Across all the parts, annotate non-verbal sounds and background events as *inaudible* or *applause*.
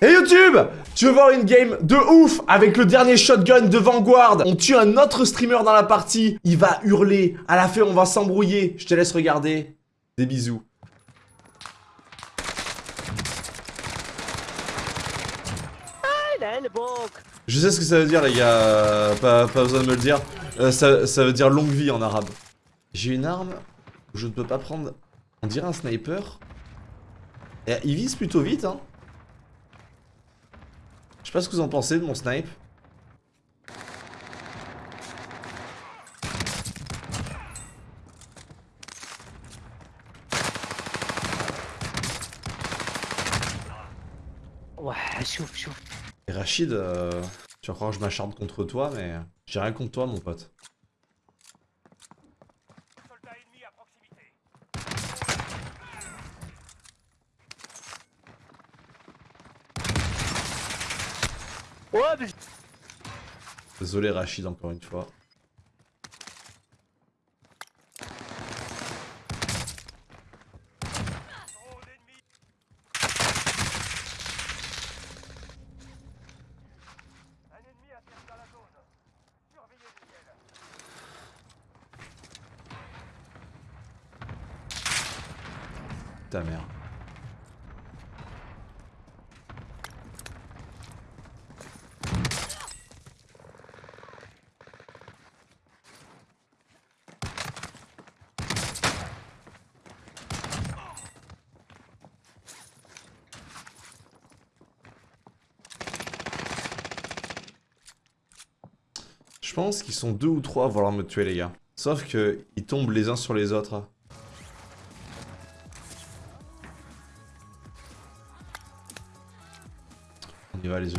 Hey YouTube Tu veux voir une game de ouf avec le dernier shotgun de Vanguard? On tue un autre streamer dans la partie, il va hurler, à la fin on va s'embrouiller. Je te laisse regarder. Des bisous. Je sais ce que ça veut dire les gars, pas, besoin de me le dire. Euh, ça, veut dire longue vie en arabe. J'ai une arme où je ne peux pas prendre, on dirait un sniper. Et il vise plutôt vite hein. Je sais pas ce que vous en pensez de mon snipe. Ouais, chouf, chouf. Et Rachid, euh, tu vas croire que je m'acharne contre toi, mais j'ai rien contre toi, mon pote. Désolé Rachid encore une fois. Ta mère. Je pense qu'ils sont deux ou trois à vouloir me tuer, les gars. Sauf que ils tombent les uns sur les autres. On y va, les yeux.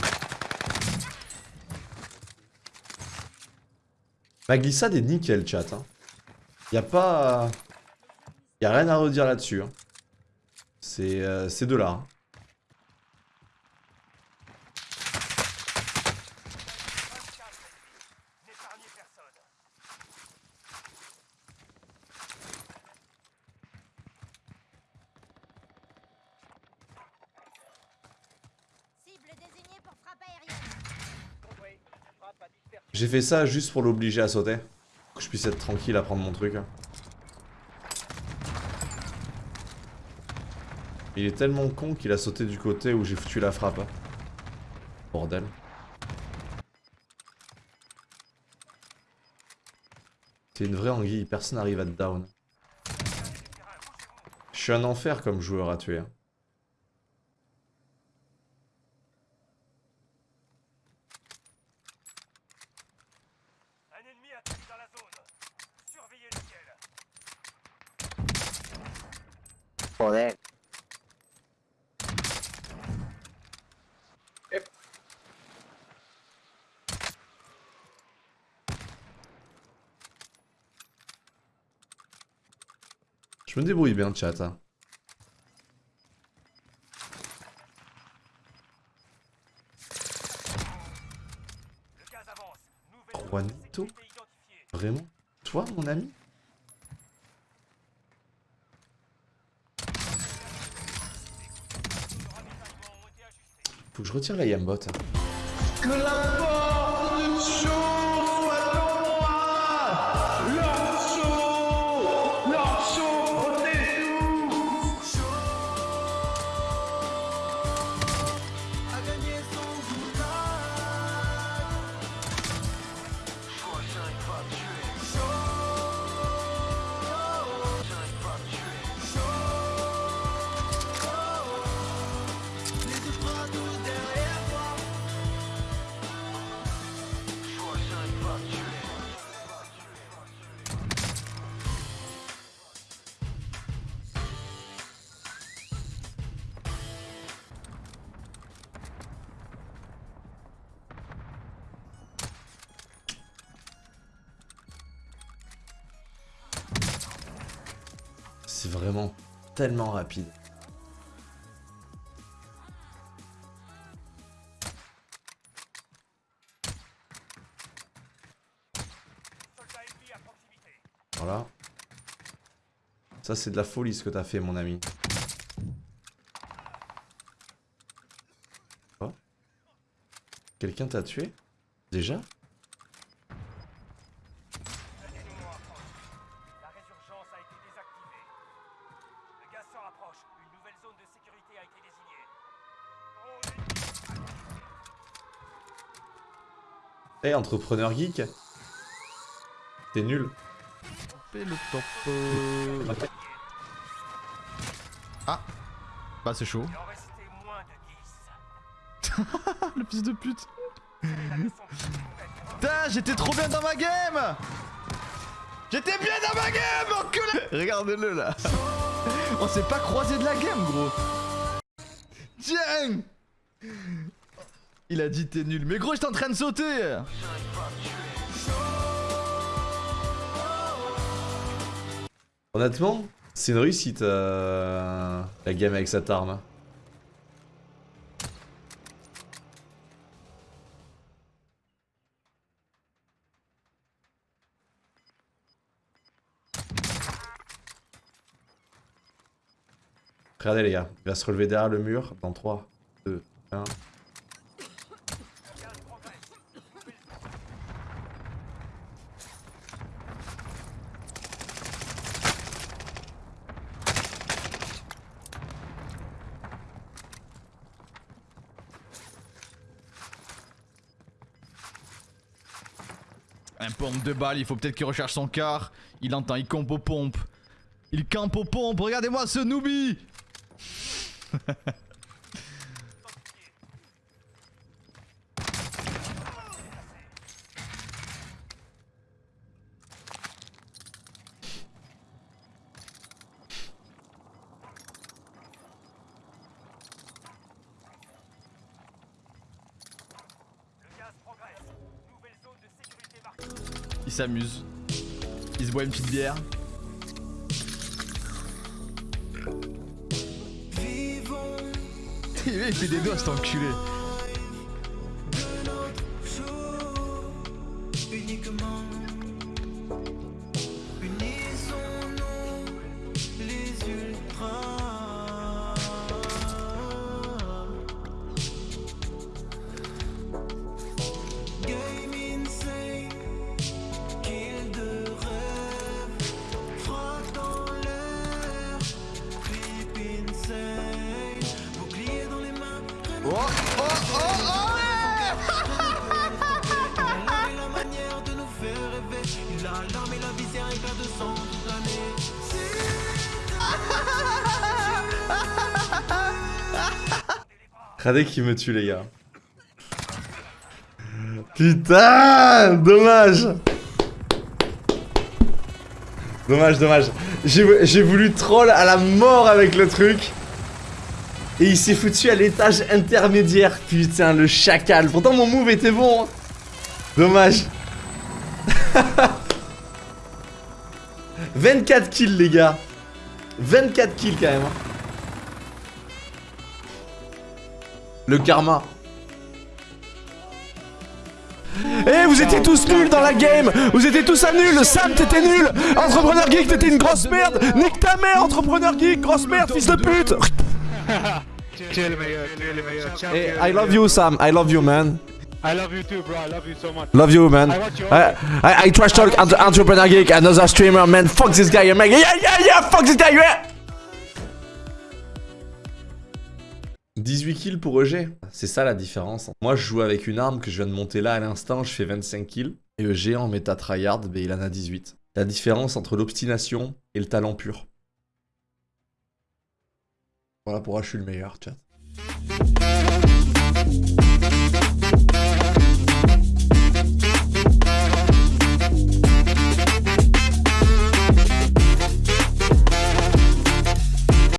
Ma glissade est nickel, chat. Hein. Y a pas... Y a rien à redire là-dessus. Hein. C'est euh, deux-là. Hein. J'ai fait ça juste pour l'obliger à sauter. Que je puisse être tranquille à prendre mon truc. Il est tellement con qu'il a sauté du côté où j'ai foutu la frappe. Bordel. C'est une vraie anguille, personne n'arrive à te down. Je suis un enfer comme joueur à tuer. Je me débrouille bien, chat. Hein. Juanito Vraiment? Toi, mon ami? Faut que je retire la Yambot. C'est vraiment tellement rapide. Voilà. Ça, c'est de la folie ce que t'as fait, mon ami. Quelqu'un t'a tué? Déjà? Entrepreneur geek T'es nul. Fais le top. euh, Ah Bah c'est chaud. il en restait moins *laughs* de 10. le fils de pute. Putain, j'étais trop bien dans ma game J'étais bien dans ma game, enculé Regarde-le là On s'est pas croisé de la game, gros Tiens Il a dit t'es nul. Mais gros, j'étais en train de sauter Honnêtement, c'est une réussite euh, la game avec cette arme. Regardez les gars, il va se relever derrière le mur dans 3, 2, 1. Un pompe de balle, il faut peut-être qu'il recherche son car. Il entend, il campe aux pompes. Il campe aux pompes, regardez-moi ce noobie *laughs* Il s'amuse. Il se boit une petite bière. *laughs* il fait des doigts cet enculé. De sang toute l'année. Regardez qui me tue les gars. Putain Dommage Dommage, dommage. J'ai voulu troll à la mort avec le truc. Et il s'est foutu à l'étage intermédiaire. Putain, le chacal. Pourtant, mon move était bon. hein. Dommage. *laughs* 24 kills, les gars. 24 kills, quand même. hein. Le karma. Eh, vous étiez tous nuls dans la game Vous étiez tous à nul Sam, t'étais nul Entrepreneur Geek, t'étais une grosse merde Nique ta mère, Entrepreneur Geek Grosse merde, fils de pute Chill, meilleur, chill, meilleur. Ciao, Eh, chill, I love you, Sam. I love you, man. I love you too, bro. I love you so much. Love you, man. I you I, I, I trash talk entre- Entrepreneur Geek, another streamer, man. Fuck this guy, man. Yeah, yeah, yeah, fuck this guy, yeah 18 kills pour EG. C'est ça la différence. Moi, je joue avec une arme que je viens de monter là à l'instant, je fais 25 kills. Et EG en méta tryhard, ben, il en a 18. La différence entre l'obstination et le talent pur. Voilà pourquoi je suis le meilleur, chat.